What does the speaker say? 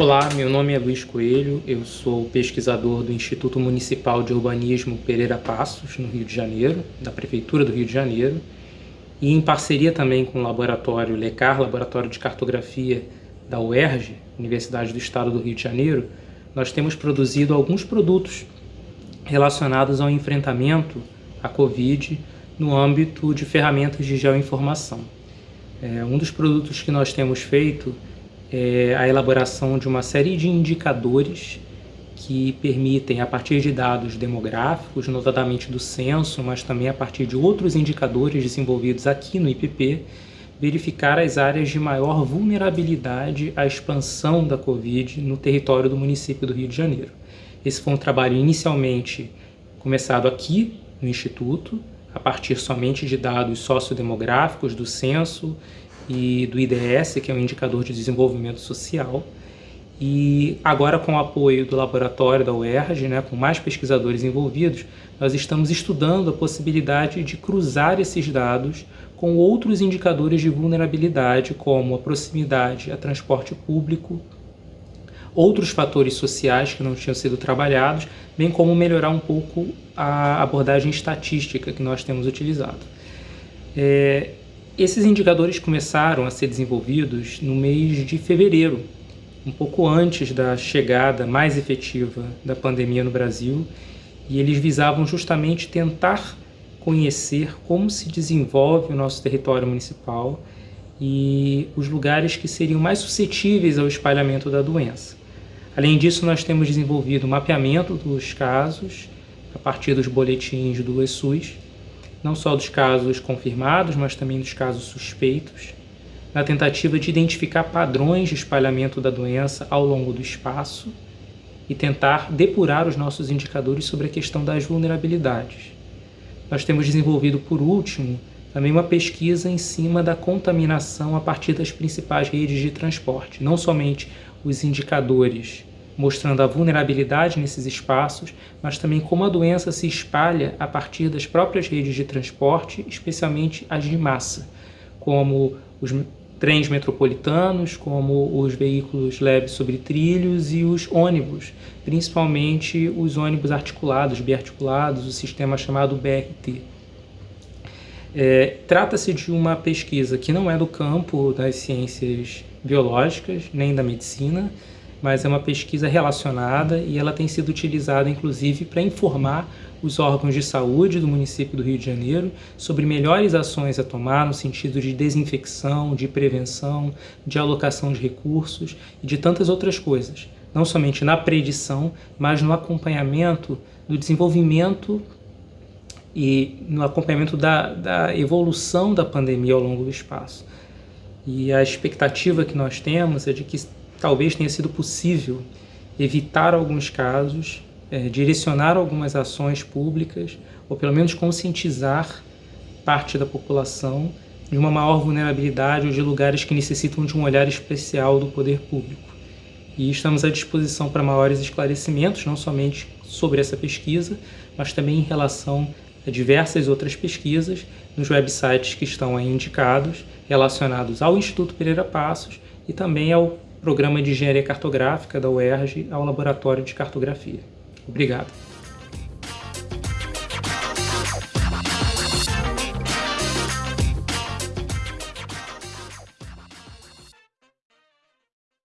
Olá, meu nome é Luiz Coelho, eu sou pesquisador do Instituto Municipal de Urbanismo Pereira Passos, no Rio de Janeiro, da Prefeitura do Rio de Janeiro, e em parceria também com o laboratório LECAR, Laboratório de Cartografia da UERJ, Universidade do Estado do Rio de Janeiro, nós temos produzido alguns produtos relacionados ao enfrentamento à Covid no âmbito de ferramentas de geoinformação. É, um dos produtos que nós temos feito é a elaboração de uma série de indicadores que permitem, a partir de dados demográficos, notadamente do censo, mas também a partir de outros indicadores desenvolvidos aqui no IPP, verificar as áreas de maior vulnerabilidade à expansão da Covid no território do município do Rio de Janeiro. Esse foi um trabalho inicialmente começado aqui no Instituto, a partir somente de dados sociodemográficos do censo e do IDS, que é um indicador de desenvolvimento social. E agora, com o apoio do laboratório da UERJ, né, com mais pesquisadores envolvidos, nós estamos estudando a possibilidade de cruzar esses dados com outros indicadores de vulnerabilidade, como a proximidade a transporte público, outros fatores sociais que não tinham sido trabalhados, bem como melhorar um pouco a abordagem estatística que nós temos utilizado. É, esses indicadores começaram a ser desenvolvidos no mês de fevereiro, um pouco antes da chegada mais efetiva da pandemia no Brasil, e eles visavam justamente tentar conhecer como se desenvolve o nosso território municipal e os lugares que seriam mais suscetíveis ao espalhamento da doença. Além disso, nós temos desenvolvido o mapeamento dos casos a partir dos boletins do ESUS, não só dos casos confirmados, mas também dos casos suspeitos, na tentativa de identificar padrões de espalhamento da doença ao longo do espaço e tentar depurar os nossos indicadores sobre a questão das vulnerabilidades. Nós temos desenvolvido, por último, também uma pesquisa em cima da contaminação a partir das principais redes de transporte, não somente os indicadores mostrando a vulnerabilidade nesses espaços, mas também como a doença se espalha a partir das próprias redes de transporte, especialmente as de massa, como os trens metropolitanos, como os veículos leves sobre trilhos e os ônibus, principalmente os ônibus articulados, biarticulados, o sistema chamado BRT. É, Trata-se de uma pesquisa que não é do campo das ciências biológicas, nem da medicina, mas é uma pesquisa relacionada e ela tem sido utilizada inclusive para informar os órgãos de saúde do município do Rio de Janeiro sobre melhores ações a tomar no sentido de desinfecção, de prevenção, de alocação de recursos e de tantas outras coisas. Não somente na predição, mas no acompanhamento do desenvolvimento e no acompanhamento da, da evolução da pandemia ao longo do espaço. E a expectativa que nós temos é de que talvez tenha sido possível evitar alguns casos, é, direcionar algumas ações públicas, ou pelo menos conscientizar parte da população de uma maior vulnerabilidade ou de lugares que necessitam de um olhar especial do poder público. E estamos à disposição para maiores esclarecimentos, não somente sobre essa pesquisa, mas também em relação a diversas outras pesquisas nos websites que estão aí indicados, relacionados ao Instituto Pereira Passos e também ao Programa de Engenharia Cartográfica da UERJ ao Laboratório de Cartografia. Obrigado.